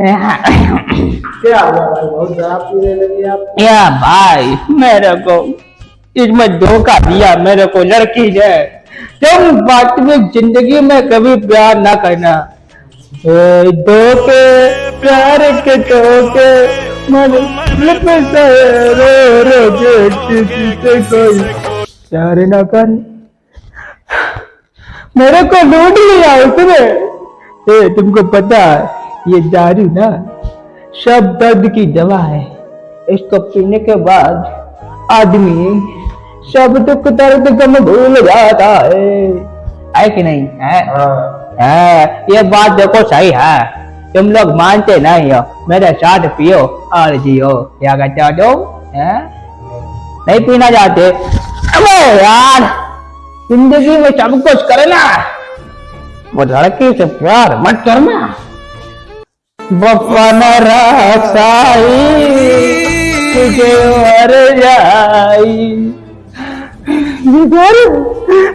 क्या हुआ भाई बहुत आप। भाई, मेरे को इसमें धोखा दिया, मेरे को लड़की ने। तुम वास्तविक ज़िंदगी में कभी प्यार ना करना। धोखे, प्यार के धोखे प्यार ना कर। मेरे को लूट लिया उसने। तुमको पता है ये दारू ना। सब दर्द की दवा है। इसको पीने के बाद आदमी सब दुख दर्द गम भूल जाता है। है कि नहीं? है? हाँ। है। ये बात देखो सही है। तुम लोग मानते नहीं हो। मेरे साथ पियो और जियो। क्या कहते हो तुम? नहीं पीना चाहते? अबे यार ज़िंदगी में सब कुछ करना वो लड़की से प्यार मत करना। बपन रसाई तुझे मर जाई। मेरे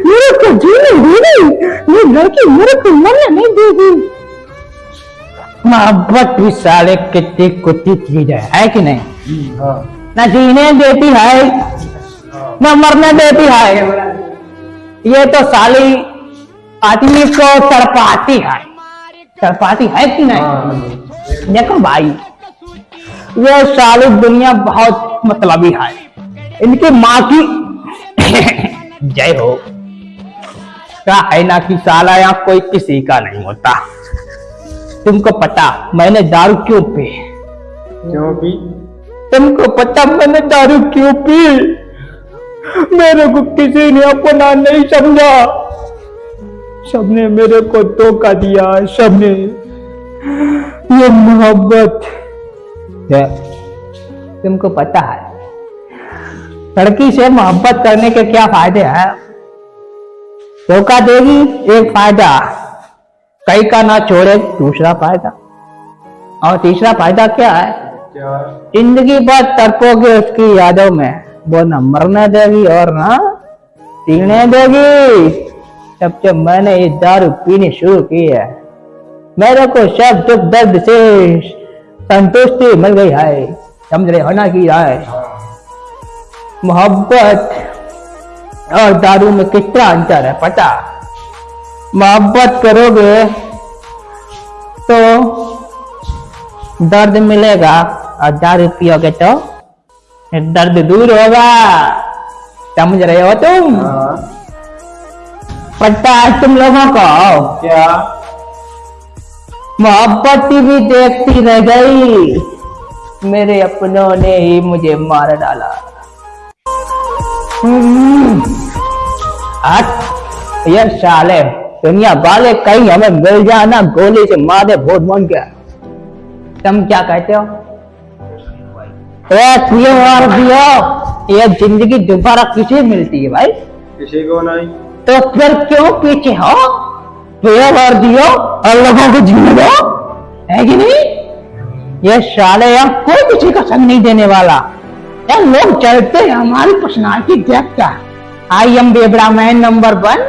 मेरे को जीने देगी ये लड़की मेरे को मरने नहीं देगी मोहब्बत भी साले कितनी कुत्ती चीज़ है है कि नहीं? हाँ। ना जीने देती है ना मरने देती है। ये तो साली आदमी को तड़पाती है। तड़पाती है कि नहीं? हाँ। देखो भाई ये साली दुनिया बहुत मतलबी है इनकी माँ की जय हो। क्या है ना कि साला यहाँ कोई किसी का नहीं होता। तुमको पता मैंने दारू क्यों पी? क्यों भी तुमको पता मैंने दारू क्यों पी? मेरे को किसी ने अपना नहीं समझा। सबने मेरे को धोखा दिया सबने। ये मोहब्बत। है तुमको पता है लड़की से मोहब्बत करने के क्या फ़ायदे हैं? धोखा देगी एक फ़ायदा। कई का ना छोड़े दूसरा फ़ायदा। और तीसरा फ़ायदा क्या है? ज़िंदगी भर तड़पोगे उसकी यादों में वो न मरने देगी और ना पीने देगी। जब से मैंने ये दारू पीनी शुरू की है मेरे को सब दुख दर्द से संतुष्टि मिल गई है। समझ रहे हो ना की है मोहब्बत और दारू में कितना अंतर है पता? मोहब्बत करोगे तो दर्द मिलेगा और दारू पियोगे तो दर्द दूर होगा। समझ रहे हो तुम? हाँ। पता है तुम लोगों को? क्या? मोहब्बत भी देखती रह गई। मेरे अपनों ने ही मुझे मार डाला। हम्म। ये साले दुनिया वाले कहीं हमें मिल जाना गोली से मारे बहुत मन गया। तुम क्या कहते हो? पियो और पियो ये ज़िंदगी दोबारा किसे मिलती है भाई? किसी को नहीं। तो फिर क्यों पीछे हो? पियो और दियो और लोगों को जीने दो। है कि नहीं? ये साले यहाँ कोई किसी का संग नहीं देने वाला। यार लोग चलते हैं, हमारी पर्सनालिटी देखता आई एम बेबड़ा मैन नंबर वन।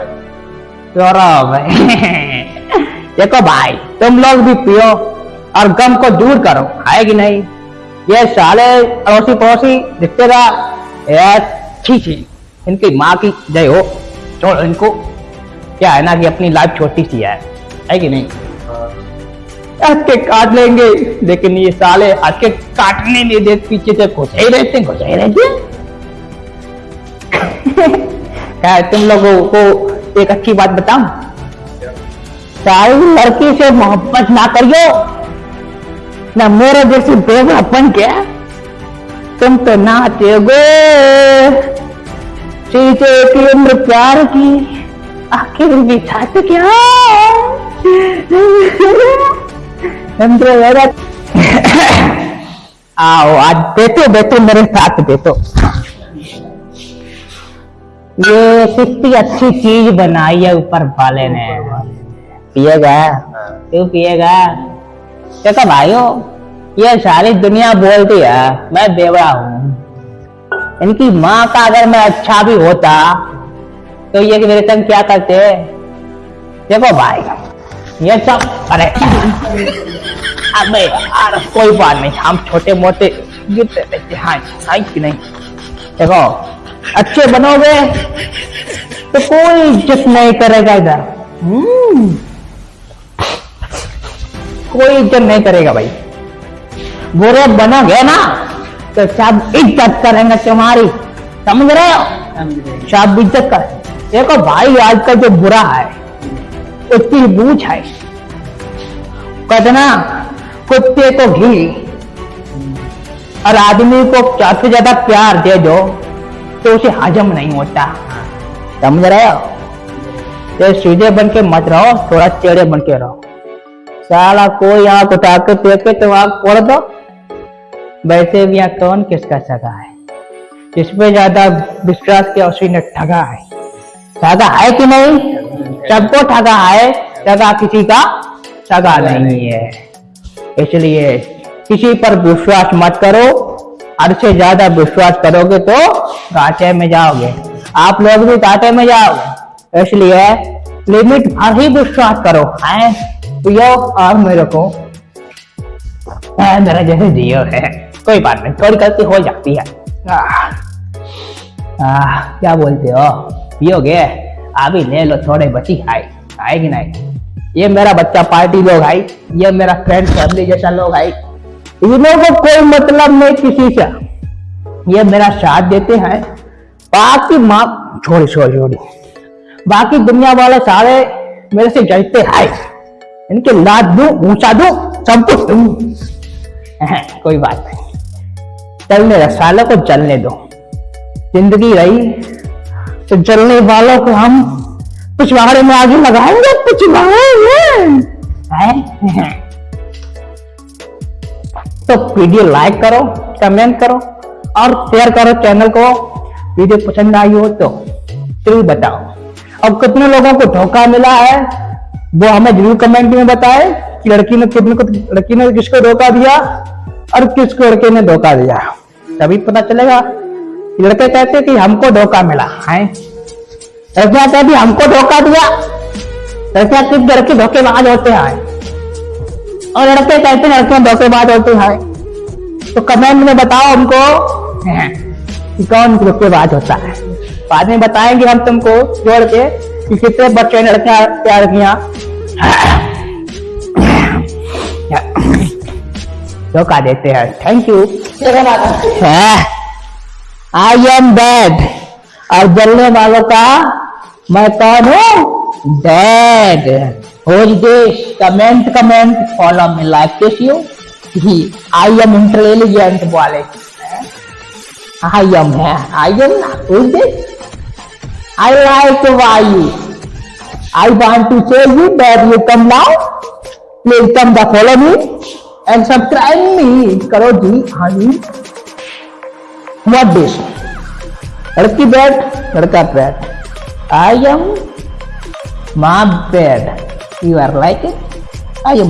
गौरव देखो भाई, तुम लोग भी पियो और गम को दूर करो। है कि नहीं? ये साले अड़ोसी पड़ोसी रिश्तेदार छी छी इनकी माँ की जय हो। छोड़ इनको। क्या है ना कि अपनी लाइफ छोटी सी है। है कि नहीं? हाँ। हंस के काट लेंगे लेकिन ये साले हंस के काटने नहीं देते पीछे से घुसे ही रहते हैं, घुसे ही रहते हैं। क्या तुम लोगों को एक अच्छी बात बताऊँ? सारी लड़की से मोहब्बत ना करियो ना मेरे जैसे बेवड़ापन के। तुम तो नाचे गो शीशे की उम्र प्यार की। आखिर भी छाते क्या? समझो मेरा आओ, आज बैठो बैठो, मेरे साथ बैठो। ये कितनी अच्छी चीज़ बनाई है ऊपर वाले ने। पिएगा? क्यों पिएगा? देखो भाइयों, ये सारी दुनिया बोलती है, मैं बेवड़ा हूँ। इनकी माँ का अगर मैं अच्छा भी होता तो ये कि मेरे संग क्या करते देखो भाई ये सब अरे अबे यार कोई बात नहीं हम छोटे मोटे गिरते रहते हाँ। हाँ कि नहीं। देखो अच्छे बनोगे तो कोई इज़्ज़त नहीं करेगा इधर। हम्म, कोई इज़्ज़त नहीं करेगा भाई। बुरे बनोगे ना तो सब इज़्ज़त करेंगे तुम्हारी। समझ रहे हो? सब इज़्ज़त कर देखो भाई आजकल जो बुरा है उसकी बूझ है। कहते ना कुत्ते को घी। और आदमी को ज़्यादा से ज़्यादा प्यार दे दो तो उसे हजम नहीं होता। समझ रहे हो? तो सीधे बन के मत रहो, थोड़ा टेढ़े बन के रहो। साला कोई आँख उठा के देखे तो आँख फोड़ दो। वैसे भी यहाँ कौन किसका सगा है? जिस पे ज़्यादा विश्वास किया, उसी ने ठगा है। ठगा है कि नहीं? सबको ठगा है ठगा किसी का सगा नहीं है। इसलिए किसी पर विश्वास मत करो। हद से ज़्यादा विश्वास करोगे तो घाटे में जाओगे। आप लोग भी घाटे में जाओगे। इसलिए लिमिट भर ही विश्वास करो। है? यो और मेरे को। मेरा जैसे जियो है। कोई बात नहीं थोड़ी गलती हो जाती है। आह, आह, क्या बोलते हो? पियोगे अभी ले लो थोड़े बची खाए आएगी नहीं ये मेरा बच्चा पार्टी लोग आई ये मेरा फ्रेंड फैमिली जैसा लोग आई इन्हों को कोई मतलब नहीं किसी से। ये मेरा साथ देते हैं। बाकी माँ, छोड़ी छोड़ी छोड़ी। बाकी दुनिया वाले सारे मेरे से जलते हैं इनके लाद दू, ऊँचा दू, सब कुछ दूँ। कोई बात नहीं। चलने दो को चलने दो। ज़िंदगी रही तो जलने वालों को हम पिछवाड़े में आगे लगाएँगे पिछवाड़े हैं तो वीडियो लाइक करो कमेंट करो और शेयर करो चैनल को। वीडियो पसंद आई हो तो ज़रूर बताओ। अब कितने लोगों को धोखा मिला है वो हमें ज़रूर कमेंट में बताए कि लड़की ने कितने को लड़की ने किसको धोखा दिया और किस लड़के ने धोखा दिया। तभी पता चलेगा। लड़के कहते कि हमको धोखा मिला है? लड़कियाँ कहती हमको धोखा दिया। लड़कियाँ किस लड़के धोखेबाज होते हैं और लड़के कहते हैं लड़कियाँ धोखेबाज होते हैं तो कमेंट में बताओ हमको कि कौन धोखेबाज होता है? बाद में बताएँगे हम तुमको जोड़ के कि कितने बच्चे लड़कियाँ क्या? लड़कियाँ धोखा देते हैं। Thank you I am dead और जलने वालों का, मैं कौन हूँ? डेड होज देश comment comment follow me like this you I am intelligent वाले आई एम है। आई एम ना होज this I like why you I want to say you that you come now please come the follow me and subscribe me करो जी हाँ जी। what this? Radki bed, Radka bed. I am my bed. You are like it. I am.